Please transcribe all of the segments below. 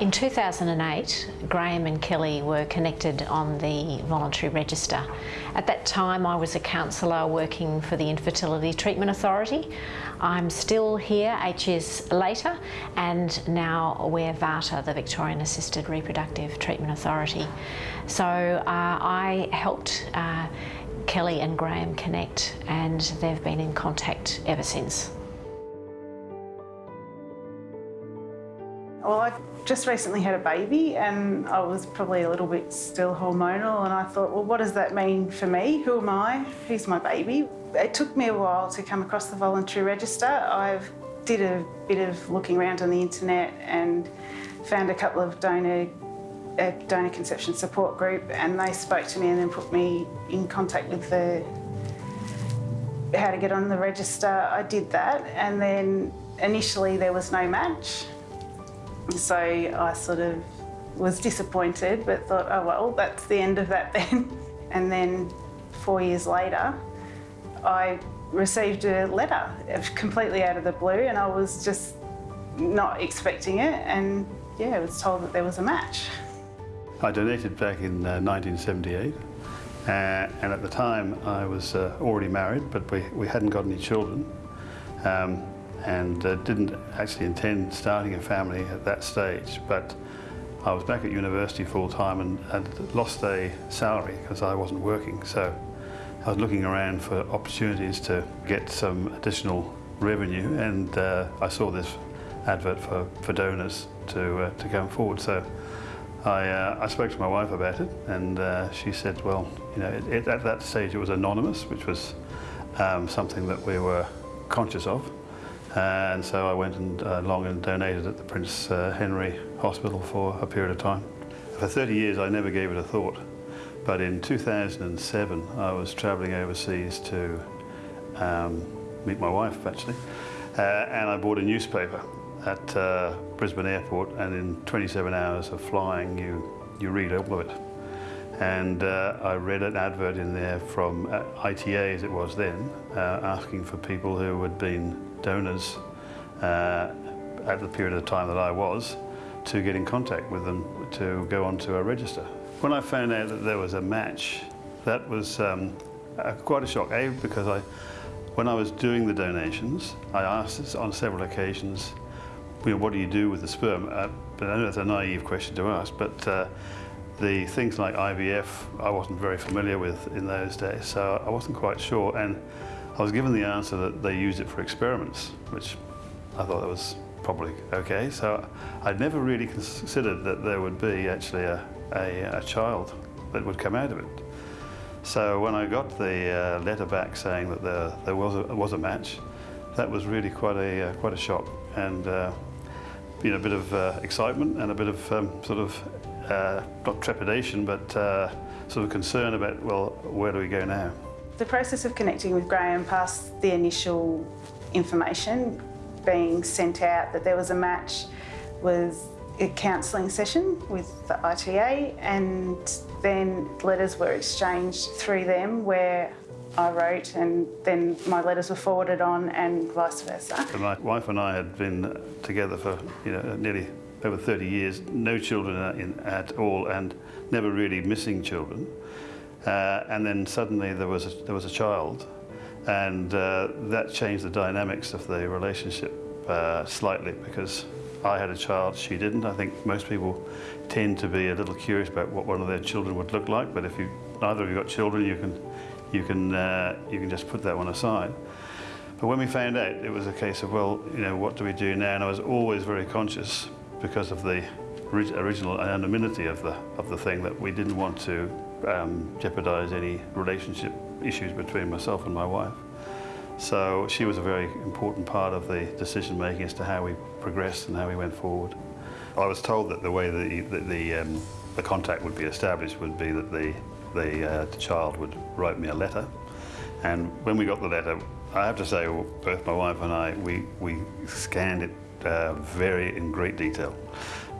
In 2008, Graham and Kelly were connected on the voluntary register. At that time, I was a counsellor working for the Infertility Treatment Authority. I'm still here eight years later, and now we're VARTA, the Victorian Assisted Reproductive Treatment Authority. So uh, I helped uh, Kelly and Graham connect, and they've been in contact ever since. Well, I just recently had a baby and I was probably a little bit still hormonal and I thought, well, what does that mean for me? Who am I? Who's my baby? It took me a while to come across the voluntary register. I did a bit of looking around on the internet and found a couple of donor a donor conception support group and they spoke to me and then put me in contact with the how to get on the register. I did that and then initially there was no match so I sort of was disappointed, but thought, oh well, that's the end of that then. And then four years later, I received a letter completely out of the blue and I was just not expecting it and yeah, I was told that there was a match. I donated back in uh, 1978 uh, and at the time I was uh, already married but we, we hadn't got any children. Um, and uh, didn't actually intend starting a family at that stage, but I was back at university full time and, and lost a salary because I wasn't working. So I was looking around for opportunities to get some additional revenue and uh, I saw this advert for, for donors to, uh, to come forward. So I, uh, I spoke to my wife about it and uh, she said, well, you know, it, it, at that stage it was anonymous, which was um, something that we were conscious of. And so I went and uh, long and donated at the Prince uh, Henry Hospital for a period of time. For 30 years I never gave it a thought, but in 2007 I was travelling overseas to um, meet my wife actually, uh, and I bought a newspaper at uh, Brisbane Airport and in 27 hours of flying you, you read all of it. And uh, I read an advert in there from uh, ITA as it was then, asking for people who had been donors uh, at the period of time that I was to get in contact with them to go onto a register. When I found out that there was a match, that was um, quite a shock. A, because I, when I was doing the donations, I asked on several occasions, you know, what do you do with the sperm? Uh, but I know that's a naive question to ask, but uh, the things like IVF I wasn't very familiar with in those days, so I wasn't quite sure. And I was given the answer that they used it for experiments, which I thought that was probably okay. So I'd never really considered that there would be actually a, a, a child that would come out of it. So when I got the uh, letter back saying that there, there was, a, was a match, that was really quite a, uh, quite a shock and uh, know, a bit of uh, excitement and a bit of um, sort of, uh, not trepidation, but uh, sort of concern about, well, where do we go now? The process of connecting with Graham past the initial information being sent out that there was a match was a counselling session with the ITA and then letters were exchanged through them where I wrote and then my letters were forwarded on and vice versa. My wife and I had been together for you know nearly over 30 years, no children in, at all and never really missing children. Uh, and then suddenly there was a, there was a child, and uh, that changed the dynamics of the relationship uh, slightly because I had a child, she didn't. I think most people tend to be a little curious about what one of their children would look like, but if you neither of you got children, you can you can uh, you can just put that one aside. But when we found out, it was a case of well, you know, what do we do now? And I was always very conscious because of the original anonymity of the of the thing that we didn't want to um, jeopardise any relationship issues between myself and my wife. So she was a very important part of the decision making as to how we progressed and how we went forward. I was told that the way the, the, the, um, the contact would be established would be that the, the, uh, the child would write me a letter. And when we got the letter, I have to say, both my wife and I, we, we scanned it uh, very in great detail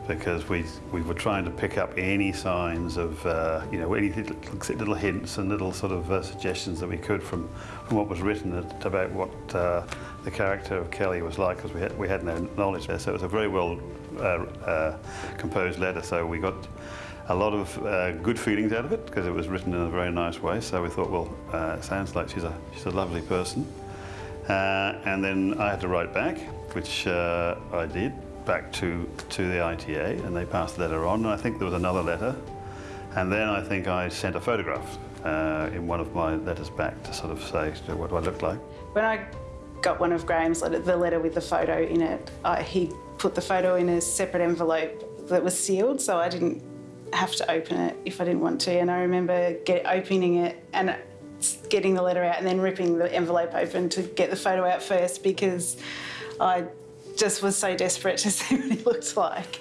because we we were trying to pick up any signs of uh, you know any little, hints and little sort of uh, suggestions that we could from from what was written about what uh, the character of Kelly was like because we had we had no knowledge there. So it was a very well uh, uh, composed letter. So we got a lot of uh, good feelings out of it because it was written in a very nice way. So we thought, well, uh, it sounds like she's a she's a lovely person. Uh, and then I had to write back, which uh, I did back to to the ITA, and they passed the letter on. And I think there was another letter, and then I think I sent a photograph uh, in one of my letters back to sort of say what do I look like. When I got one of Graham's letter, the letter with the photo in it, I, he put the photo in a separate envelope that was sealed, so I didn't have to open it if I didn't want to. And I remember get, opening it and getting the letter out and then ripping the envelope open to get the photo out first because I just was so desperate to see what he looked like.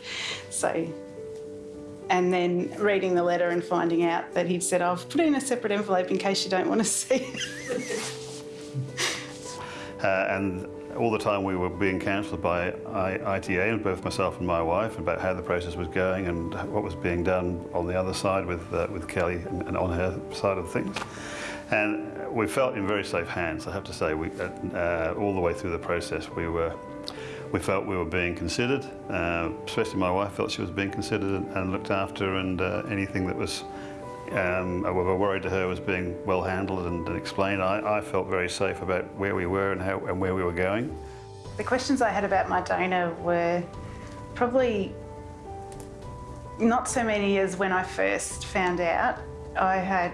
So, and then reading the letter and finding out that he'd said, I've put it in a separate envelope in case you don't want to see it. uh, and all the time we were being counselled by ITA and both myself and my wife about how the process was going and what was being done on the other side with uh, with Kelly and, on her side of things. And we felt in very safe hands, I have to say. We, uh, all the way through the process, we were we felt we were being considered, uh, especially my wife felt she was being considered and, and looked after and uh, anything that was um, we were worried to her was being well handled and, and explained. I, I, felt very safe about where we were and, how, and where we were going. The questions I had about my donor were probably not so many as when I first found out. I had,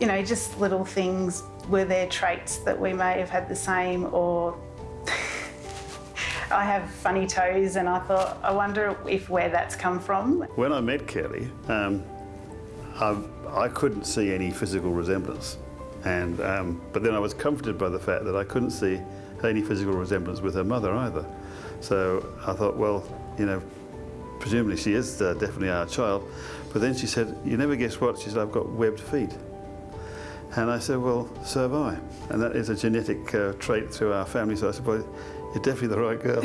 you know, just little things. Were there traits that we may have had the same or I have funny toes and I thought, I wonder if where that's come from. When I met Kelly, um, I, I couldn't see any physical resemblance. And, um, but then I was comforted by the fact that I couldn't see any physical resemblance with her mother either. So I thought, well, you know, presumably she is uh, definitely our child. But then she said, you never guess what? She said, I've got webbed feet. And I said, well, so have I. And that is a genetic uh, trait through our family. So I said, well, you're definitely the right girl.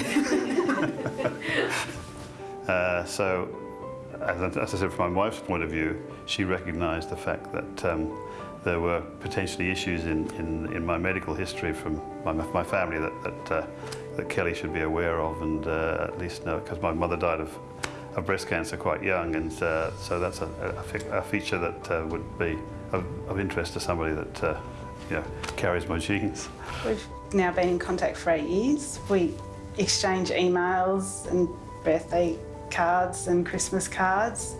uh, so as, I said, from my wife's point of view, she recognised the fact that um, there were potentially issues in, in, in, my medical history from my, my family that, that, uh, that Kelly should be aware of and uh, at least know, because my mother died of, of breast cancer quite young, and uh, so that's a, a, a feature that uh, would be of, of, interest to somebody that uh, you know, carries my genes. We've now been in contact for eight years. We exchange emails and birthday cards and Christmas cards.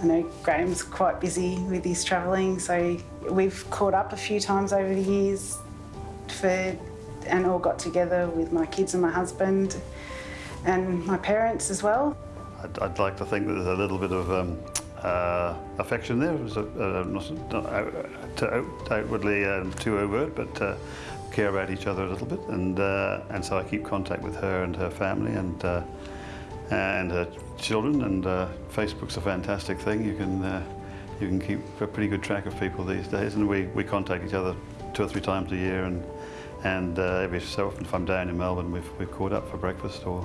I know Graham's quite busy with his travelling, so we've caught up a few times over the years for, and all got together with my kids and my husband and my parents as well. I'd, I'd like to think that there's a little bit of um, uh, affection there. It was a, uh, not, not out, out, outwardly um, too overt, but uh, care about each other a little bit. And, uh, and so I keep contact with her and her family and uh, and her children. And uh, Facebook's a fantastic thing. You can uh, you can keep a pretty good track of people these days. And we, we contact each other two or three times a year. And and uh, every so often, if I'm down in Melbourne, we've we've caught up for breakfast or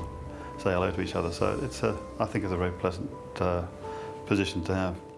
say hello to each other. So it's a I think it's a very pleasant uh, position to have.